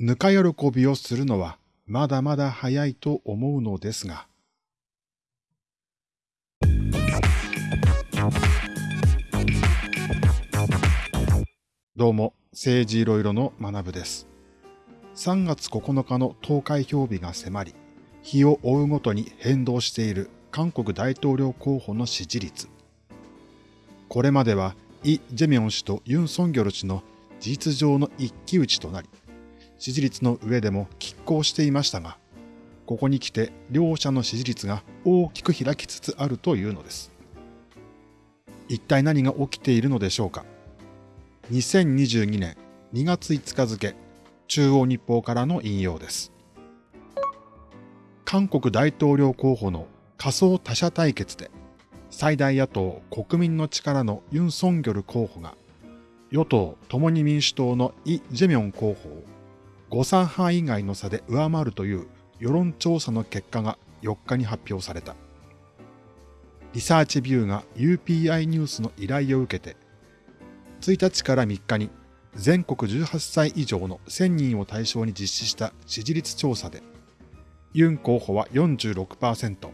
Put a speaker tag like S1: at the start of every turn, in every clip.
S1: ぬか喜びをするのはまだまだ早いと思うのですが。どうも、政治いろいろの学部です。3月9日の投開票日が迫り、日を追うごとに変動している韓国大統領候補の支持率。これまではイ・ジェミョン氏とユン・ソンギョル氏の事実上の一騎打ちとなり、支持率の上でも拮抗していましたが、ここに来て両者の支持率が大きく開きつつあるというのです。一体何が起きているのでしょうか。2022年2月5日付、中央日報からの引用です。韓国大統領候補の仮想他者対決で、最大野党国民の力のユン・ソンギョル候補が、与党共に民主党のイ・ジェミョン候補を誤差範囲外の差で上回るという世論調査の結果が4日に発表された。リサーチビューが UPI ニュースの依頼を受けて、1日から3日に全国18歳以上の1000人を対象に実施した支持率調査で、ユン候補は46%、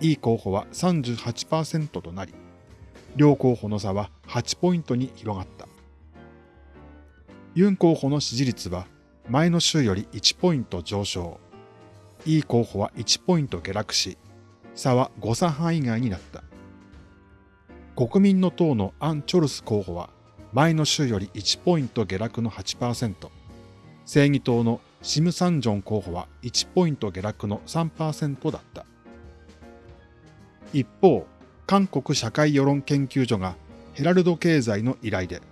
S1: イー候補は38%となり、両候補の差は8ポイントに広がった。ユン候補の支持率は前の週より1ポイント上昇。イ候補は1ポイント下落し、差は誤差範囲外になった。国民の党のアン・チョルス候補は前の週より1ポイント下落の8%、正義党のシム・サンジョン候補は1ポイント下落の3%だった。一方、韓国社会世論研究所がヘラルド経済の依頼で、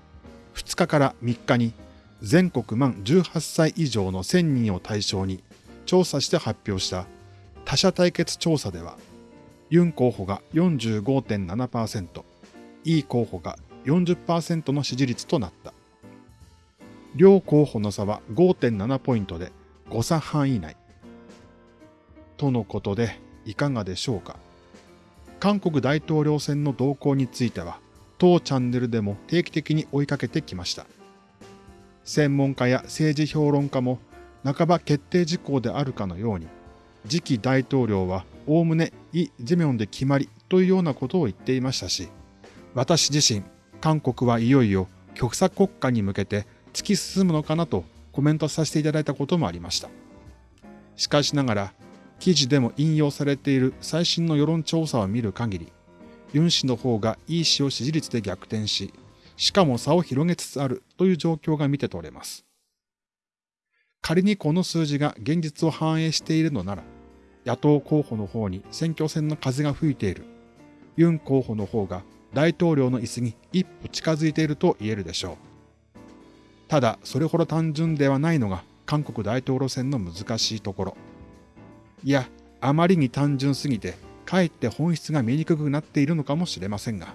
S1: 2日から3日に全国満18歳以上の1000人を対象に調査して発表した他社対決調査では、ユン候補が45.7%、イー候補が40%の支持率となった。両候補の差は5.7ポイントで誤差範囲内。とのことでいかがでしょうか？韓国大統領選の動向については、当チャンネルでも定期的に追いかけてきました。専門家や政治評論家も半ば決定事項であるかのように、次期大統領はおおむねイ・ジェミョンで決まりというようなことを言っていましたし、私自身、韓国はいよいよ極左国家に向けて突き進むのかなとコメントさせていただいたこともありました。しかしながら、記事でも引用されている最新の世論調査を見る限り、ユン氏の方がイ氏を支持率で逆転し、しかも差を広げつつあるという状況が見て取れます。仮にこの数字が現実を反映しているのなら、野党候補の方に選挙戦の風が吹いている、ユン候補の方が大統領の椅子に一歩近づいていると言えるでしょう。ただ、それほど単純ではないのが韓国大統領選の難しいところ。いや、あまりに単純すぎて、かえって本質が見にくくなっているのかもしれませんが。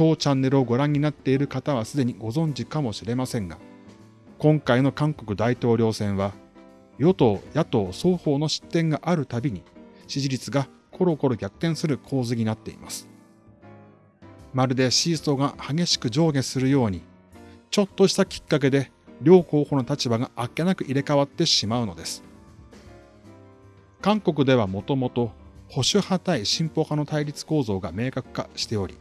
S1: 当チャンネルをご覧になっている方はすでにご存知かもしれませんが、今回の韓国大統領選は、与党、野党双方の失点があるたびに、支持率がコロコロ逆転する構図になっています。まるでシーソーが激しく上下するように、ちょっとしたきっかけで両候補の立場があっけなく入れ替わってしまうのです。韓国ではもともと保守派対進歩派の対立構造が明確化しており、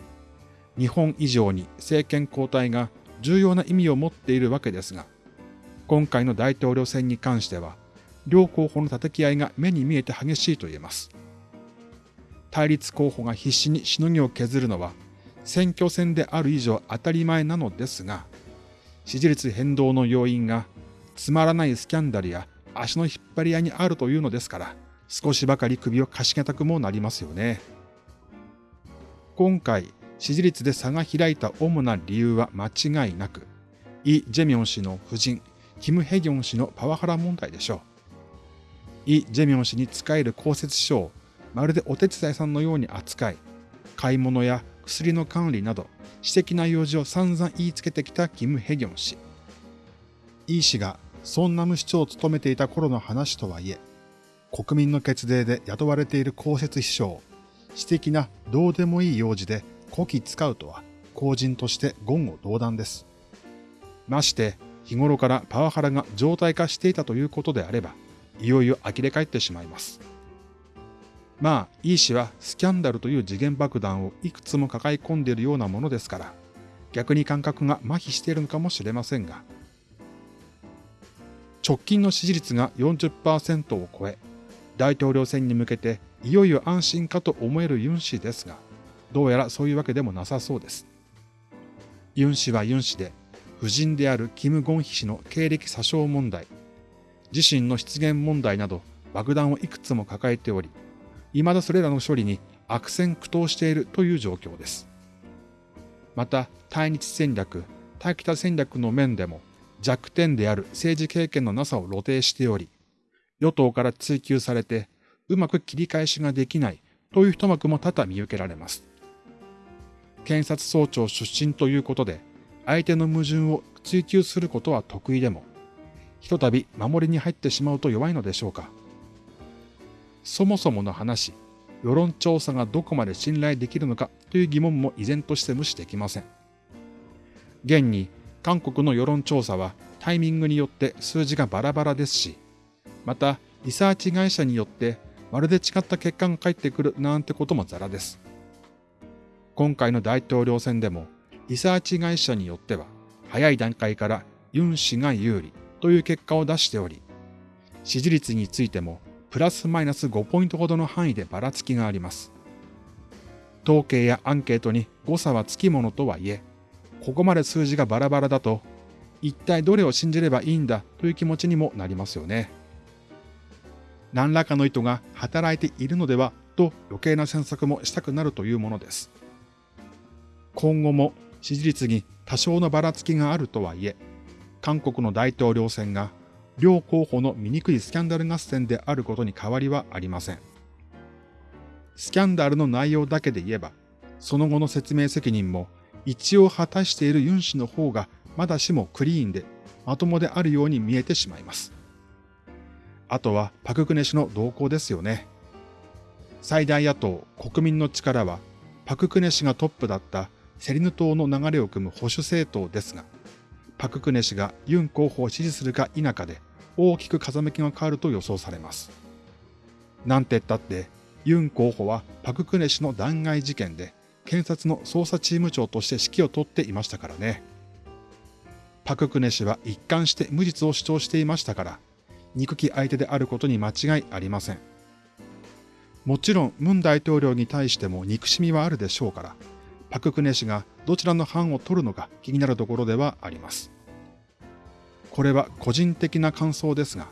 S1: 日本以上に政権交代が重要な意味を持っているわけですが、今回の大統領選に関しては、両候補の叩き合いが目に見えて激しいと言えます。対立候補が必死にしのぎを削るのは、選挙戦である以上当たり前なのですが、支持率変動の要因がつまらないスキャンダルや足の引っ張り合いにあるというのですから、少しばかり首をかしげたくもなりますよね。今回、支持率で差が開いた主な理由は間違いなく、イ・ジェミョン氏の夫人、キム・ヘギョン氏のパワハラ問題でしょう。イ・ジェミョン氏に使える公設秘書をまるでお手伝いさんのように扱い、買い物や薬の管理など、私的な用事を散々言いつけてきたキム・ヘギョン氏。イ氏がソンナム市長を務めていた頃の話とはいえ、国民の決定で雇われている公設秘書を、私的などうでもいい用事でこき使うとは、公人として言語道断です。まして、日頃からパワハラが常態化していたということであれば、いよいよ呆れ返ってしまいます。まあ、イー氏はスキャンダルという次元爆弾をいくつも抱え込んでいるようなものですから、逆に感覚が麻痺しているのかもしれませんが、直近の支持率が40%を超え、大統領選に向けていよいよ安心かと思えるユン氏ですが、どうやらそういうわけでもなさそうです。ユン氏はユン氏で、夫人であるキム・ゴンヒ氏の経歴詐称問題、自身の失言問題など爆弾をいくつも抱えており、未だそれらの処理に悪戦苦闘しているという状況です。また、対日戦略、対北戦略の面でも弱点である政治経験のなさを露呈しており、与党から追及されてうまく切り返しができないという一幕も多々見受けられます。検察総長出身ということで、相手の矛盾を追求することは得意でも、ひとたび守りに入ってしまうと弱いのでしょうか。そもそもの話、世論調査がどこまで信頼できるのかという疑問も依然として無視できません。現に韓国の世論調査はタイミングによって数字がバラバラですし、またリサーチ会社によってまるで違った結果が返ってくるなんてこともザラです。今回の大統領選でもリサーチ会社によっては早い段階からユン氏が有利という結果を出しており、支持率についてもプラスマイナス5ポイントほどの範囲でばらつきがあります。統計やアンケートに誤差はつきものとはいえ、ここまで数字がバラバラだと、一体どれを信じればいいんだという気持ちにもなりますよね。何らかの意図が働いているのではと余計な詮索もしたくなるというものです。今後も支持率に多少のばらつきがあるとはいえ、韓国の大統領選が両候補の醜いスキャンダル合戦であることに変わりはありません。スキャンダルの内容だけで言えば、その後の説明責任も一応果たしているユン氏の方がまだしもクリーンでまともであるように見えてしまいます。あとはパククネ氏の動向ですよね。最大野党国民の力はパククネ氏がトップだったセリヌ島の流れを組む保守政党ですが、パククネ氏がユン候補を支持するか否かで大きく風向きが変わると予想されます。なんて言ったって、ユン候補はパククネ氏の弾劾事件で検察の捜査チーム長として指揮を執っていましたからね。パククネ氏は一貫して無実を主張していましたから、憎き相手であることに間違いありません。もちろん、ムン大統領に対しても憎しみはあるでしょうから、パククネ氏がどちらの班を取るのか気になるところではあります。これは個人的な感想ですが、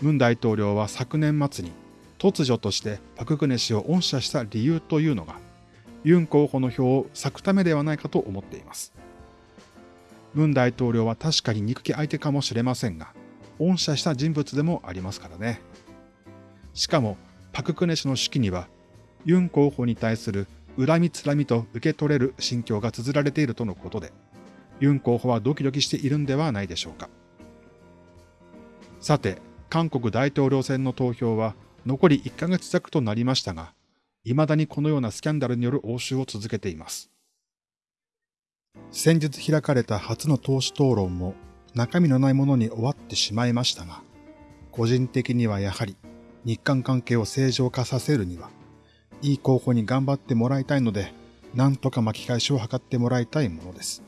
S1: ムン大統領は昨年末に突如としてパククネ氏を恩赦した理由というのが、ユン候補の票を割くためではないかと思っています。ムン大統領は確かに憎き相手かもしれませんが、恩赦した人物でもありますからね。しかも、パククネ氏の手記には、ユン候補に対する恨みつらみと受け取れる心境が綴られているとのことで、ユン候補はドキドキしているんではないでしょうか。さて、韓国大統領選の投票は残り1ヶ月弱となりましたが、未だにこのようなスキャンダルによる応酬を続けています。先日開かれた初の党首討論も中身のないものに終わってしまいましたが、個人的にはやはり日韓関係を正常化させるには、いい候補に頑張ってもらいたいので、なんとか巻き返しを図ってもらいたいものです。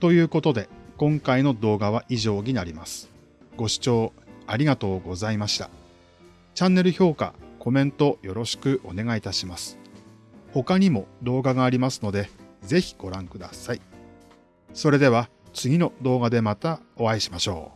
S1: ということで、今回の動画は以上になります。ご視聴ありがとうございました。チャンネル評価、コメントよろしくお願いいたします。他にも動画がありますので、ぜひご覧ください。それでは次の動画でまたお会いしましょう。